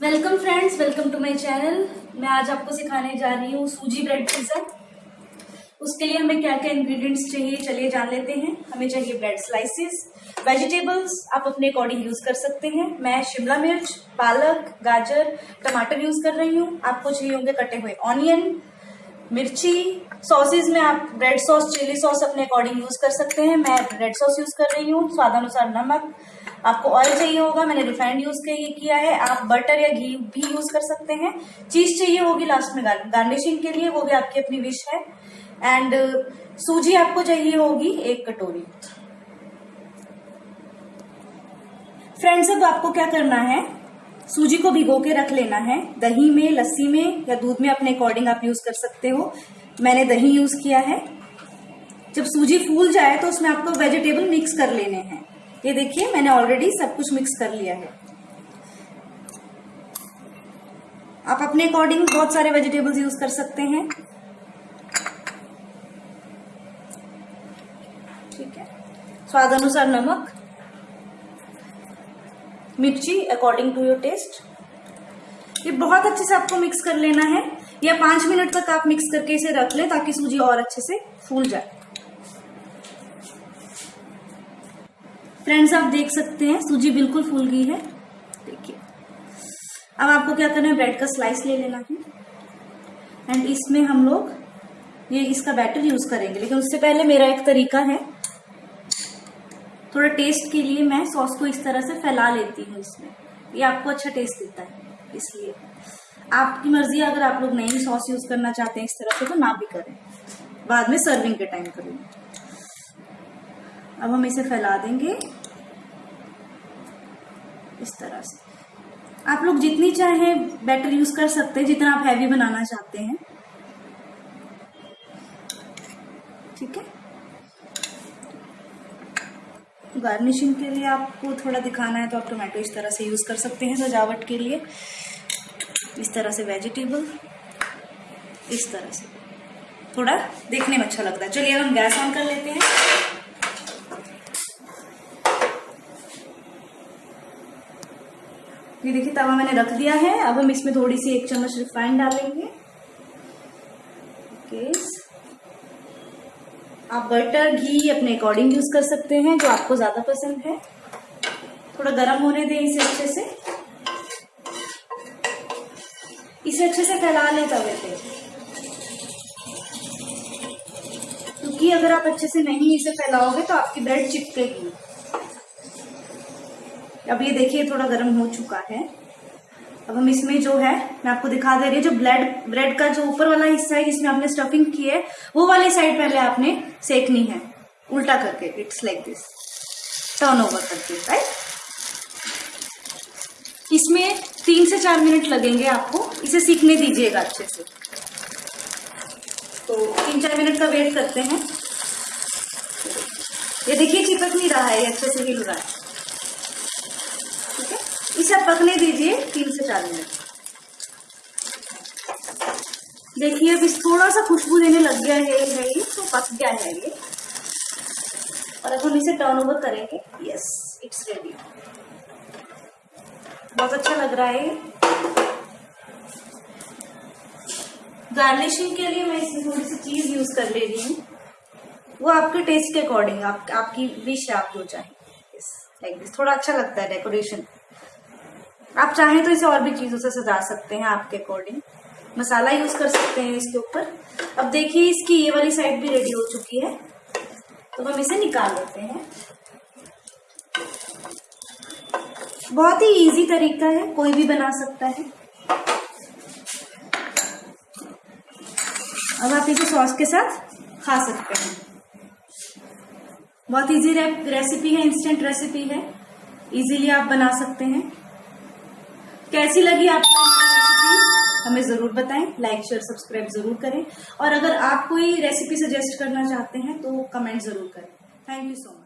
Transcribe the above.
Welcome friends welcome to my channel मैं आज आपको सिखाने जा रही हूँ सूजी ब्रेड पिज्जा उसके लिए हमें क्या क्या इंग्रेडिएंट्स चाहिए, चलिए जान लेते हैं। हमें चाहिए ब्रेड स्लाइसेस वेजिटेबल्स आप अपने अकॉर्डिंग यूज़ कर सकते हैं। मैं शिमला मिर्च, पालक, गाजर, टमाटर यूज़ कर रही हूँ। आपको चाहिए होंगे कटे हुए ऑनियन मिर्ची सॉसेज में आप ब्रेड सॉस चिली सॉस अपने अकॉर्डिंग यूज़ कर सकते हैं। मैं ब्रेड सॉस यूज़ कर रही हूँ। स्वादानुसार नमक आपको ऑयल चाहिए होगा, मैंने रिफाइंड यूज़ किया है, आप बटर या घी भी यूज़ कर सकते हैं। चीज़ चाहिए होगी लास्ट में गार्निशिंग के लिए, वो भी आपकी अपनी विश है। एंड सूजी आपको चाहिए होगी एक कटोरी। फ्रेंड्स अब आपको क्या करना है? सूजी को भिगो के रख लेना है। दही में, लस्सी में या दूध में अपने अकॉर्डिंग आप यूज़ कर सकते हो। मैंने दही यूज़ किया है। जब सूजी फूल जाए तो उसमें आपको वेजिटेबल मिक्स कर लेने हैं। ये देखिए, मैंने ऑलरेडी सब कुछ मिक्स कर लिया है। आप अपने अकॉर्डिंग बहुत सारे वेजिटेबल्स यूज़ कर सकते हैं। ठीक है। स्वाद अनुसार नमक, मिर्ची अकॉर्डिंग टू योर टेस्ट ये बहुत अच्छे से आपको मिक्स कर लेना है। या पाँच मिनट तक आप मिक्स करके इसे रख लें ताकि सूजी और अच्छे से फूल जाए। फ्रेंड्स आप देख सकते हैं, सूजी बिल्कुल फूल गई है। देखिए। अब आपको क्या करना है ब्रेड का स्लाइस ले लेना है। एंड इसमें हम लोग ये इसका बैटर यूज़ करेंगे। लेकिन उससे पहले मेरा एक तरीका है। थोड़ा टेस्ट के लिए मैं सॉस को इस तरह से फैला लेती हूँ इसमें। ये आपको अच्छा टेस्ट देता है, इसलिए। आपकी मर्ज़ी अगर आप लोग नई सॉस यूज़ करना चाहते हैं इस तरह से तो ना भी करें। बाद में सर्विंग के टाइम करेंगे। अब हम इसे फैला देंगे। इस तरह से। आप लोग जितनी चाहे बैटर यूज़ कर सकते हैं, जितना आप हैवी बनाना चाहते हैं। ठीक है? गार्निशिंग के लिए आपको थोड़ा दिखाना है तो आप टोमेटो इस तरह से यूज़ कर सकते हैं सजावट के लिए। इस तरह से वेजिटेबल इस तरह से। थोड़ा देखने में अच्छा लगता है। चलिए अब हम गैस ऑन कर लेते हैं। ये देखिए, तवा मैंने रख दिया है। अब हम इसमें थोड़ी सी एक चम्मच रिफाइंड डालेंगे। आप बटर घी अपने अकॉर्डिंग यूज़ कर सकते हैं, जो आपको ज़्यादा पसंद है। थोड़ा गर्म होने दें इसे अच्छे से। इसे अच्छे से फैला लें तवे पे। क्योंकि अगर आप अच्छे से नहीं इसे फैलाओगे तो आपकी ब्रेड चिपकेगी। अब ये देखिए थोड़ा गर्म हो चुका है। अब हम इसमें जो है, मैं आपको दिखा दे रही हूँ, जो ब्लेड, ब्रेड का जो ऊपर वाला हिस्सा है, जिसमें आपने स्टफिंग की है, वो वाली साइड पहले आपने सेकनी है। उल्टा करके it's like this turn over करके राइट इसमें तीन से चार मिनट लगेंगे आपको। इसे सीखने दीजिएगा अच्छे से। तो तीन चार मिनट का वेट करते हैं। ये देखिए, चिपक नहीं रहा है, ये अच्छे से हिल रहा है। इसे पकने दीजिए तीन से चार मिनट। देखिए अब इस थोड़ा सा खुशबू देने लग गया है ये तो पक गया है ये। और अब हम इसे टर्न ओवर करेंगे। यस इट्स रेडी बहुत अच्छा लग रहा है गार्निशिंग के लिए मैं इसमें थोड़ी सी चीज़ यूज़ कर ले रही हूँ। वो आपके टेस्ट के अकॉर्डिंग आप, आपकी विश आप जो चाहें। लाइक दिस थोड़ा अच्छा लगता है डेकोरेशन आप चाहें तो इसे और भी चीज़ों से सजा सकते हैं आपके अकॉर्डिंग। मसाला यूज़ कर सकते हैं इसके ऊपर। अब देखिए, इसकी ये वाली साइड भी रेडी हो चुकी है। तो हम इसे निकाल लेते हैं। बहुत ही इजी तरीका है, कोई भी बना सकता है। अब आप इसे सॉस के साथ खा सकते हैं। बहुत इजी रेसिपी है इंस्टेंट रेसिपी है। इजीली आप बना सकते हैं। कैसी लगी आपको हमारी रेसिपी हमें ज़रूर बताएँ लाइक शेयर सब्सक्राइब ज़रूर करें। और अगर आप कोई रेसिपी सजेस्ट करना चाहते हैं तो कमेंट ज़रूर करें। Thank you so much